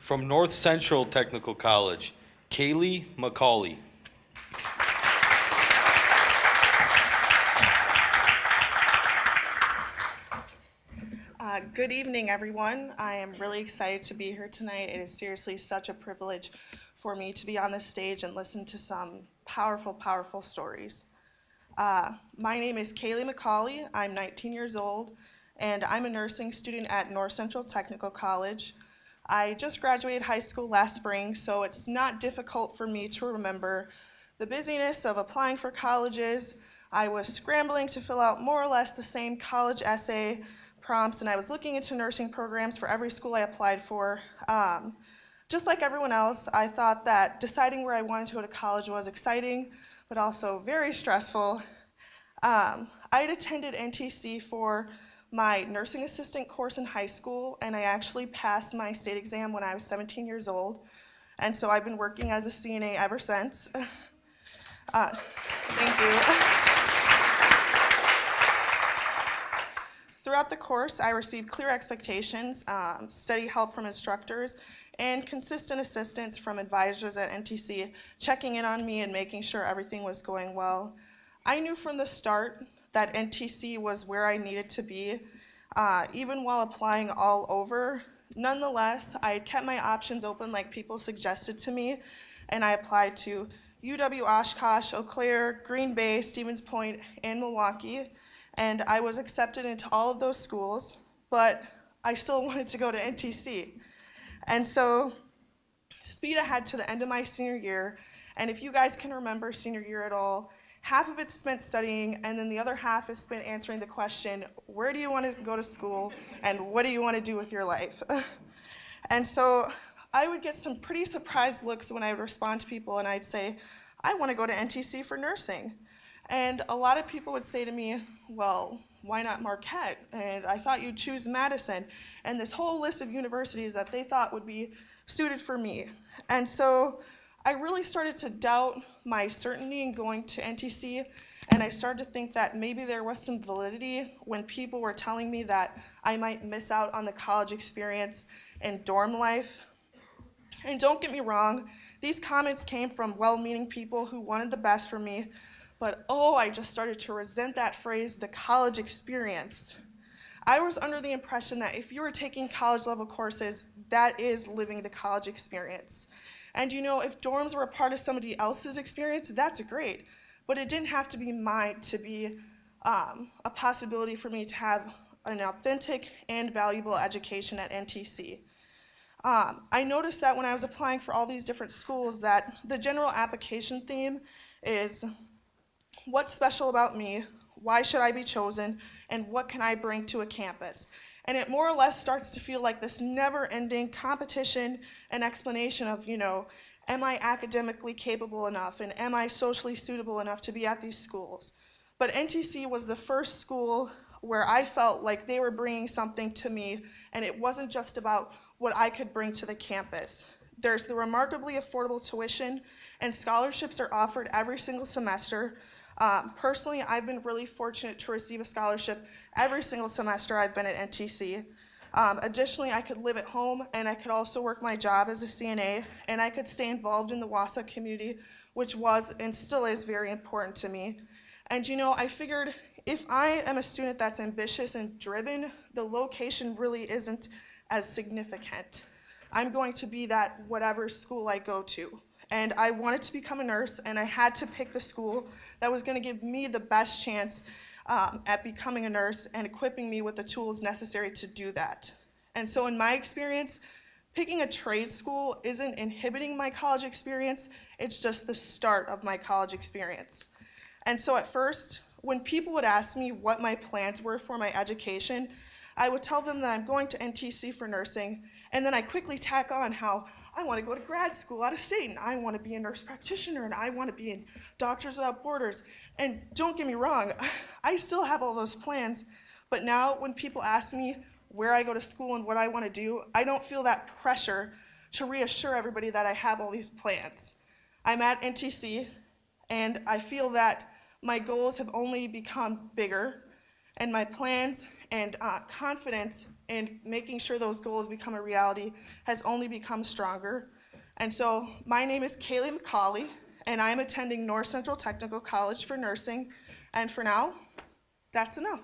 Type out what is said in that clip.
From North Central Technical College, Kaylee McCauley. Uh, good evening, everyone. I am really excited to be here tonight. It is seriously such a privilege for me to be on this stage and listen to some powerful, powerful stories. Uh, my name is Kaylee McCauley. I'm 19 years old, and I'm a nursing student at North Central Technical College. I just graduated high school last spring, so it's not difficult for me to remember the busyness of applying for colleges. I was scrambling to fill out more or less the same college essay prompts, and I was looking into nursing programs for every school I applied for. Um, just like everyone else, I thought that deciding where I wanted to go to college was exciting, but also very stressful. Um, I had attended NTC for my nursing assistant course in high school, and I actually passed my state exam when I was 17 years old. And so I've been working as a CNA ever since. Uh, thank you. Throughout the course, I received clear expectations, um, steady help from instructors, and consistent assistance from advisors at NTC, checking in on me and making sure everything was going well. I knew from the start that NTC was where I needed to be, uh, even while applying all over. Nonetheless, I kept my options open like people suggested to me, and I applied to UW Oshkosh, Eau Claire, Green Bay, Stevens Point, and Milwaukee. And I was accepted into all of those schools, but I still wanted to go to NTC. And so speed ahead to the end of my senior year. And if you guys can remember senior year at all, half of it's spent studying, and then the other half is spent answering the question, where do you want to go to school, and what do you want to do with your life? and so I would get some pretty surprised looks when I would respond to people and I'd say, I want to go to NTC for nursing. And a lot of people would say to me, well, why not Marquette? And I thought you'd choose Madison. And this whole list of universities that they thought would be suited for me. And so I really started to doubt my certainty in going to NTC. And I started to think that maybe there was some validity when people were telling me that I might miss out on the college experience and dorm life and don't get me wrong, these comments came from well meaning people who wanted the best for me, but oh, I just started to resent that phrase, the college experience. I was under the impression that if you were taking college level courses, that is living the college experience. And you know, if dorms were a part of somebody else's experience, that's great. But it didn't have to be mine to be um, a possibility for me to have an authentic and valuable education at NTC. Um, I noticed that when I was applying for all these different schools that the general application theme is what's special about me, why should I be chosen, and what can I bring to a campus. And it more or less starts to feel like this never-ending competition and explanation of, you know, am I academically capable enough and am I socially suitable enough to be at these schools? But NTC was the first school where I felt like they were bringing something to me and it wasn't just about what I could bring to the campus. There's the remarkably affordable tuition, and scholarships are offered every single semester. Um, personally, I've been really fortunate to receive a scholarship every single semester I've been at NTC. Um, additionally, I could live at home and I could also work my job as a CNA and I could stay involved in the Wausau community, which was and still is very important to me. And you know, I figured if I am a student that's ambitious and driven, the location really isn't as significant. I'm going to be that whatever school I go to. And I wanted to become a nurse, and I had to pick the school that was going to give me the best chance um, at becoming a nurse and equipping me with the tools necessary to do that. And so, in my experience, picking a trade school isn't inhibiting my college experience, it's just the start of my college experience. And so, at first, when people would ask me what my plans were for my education, I would tell them that I'm going to NTC for nursing, and then I quickly tack on how I want to go to grad school out of state, and I want to be a nurse practitioner, and I want to be in Doctors Without Borders. And don't get me wrong, I still have all those plans, but now when people ask me where I go to school and what I want to do, I don't feel that pressure to reassure everybody that I have all these plans. I'm at NTC, and I feel that my goals have only become bigger, and my plans and uh, confidence and making sure those goals become a reality has only become stronger. And so my name is Kaylee McCauley, and I'm attending North Central Technical College for Nursing. And for now, that's enough.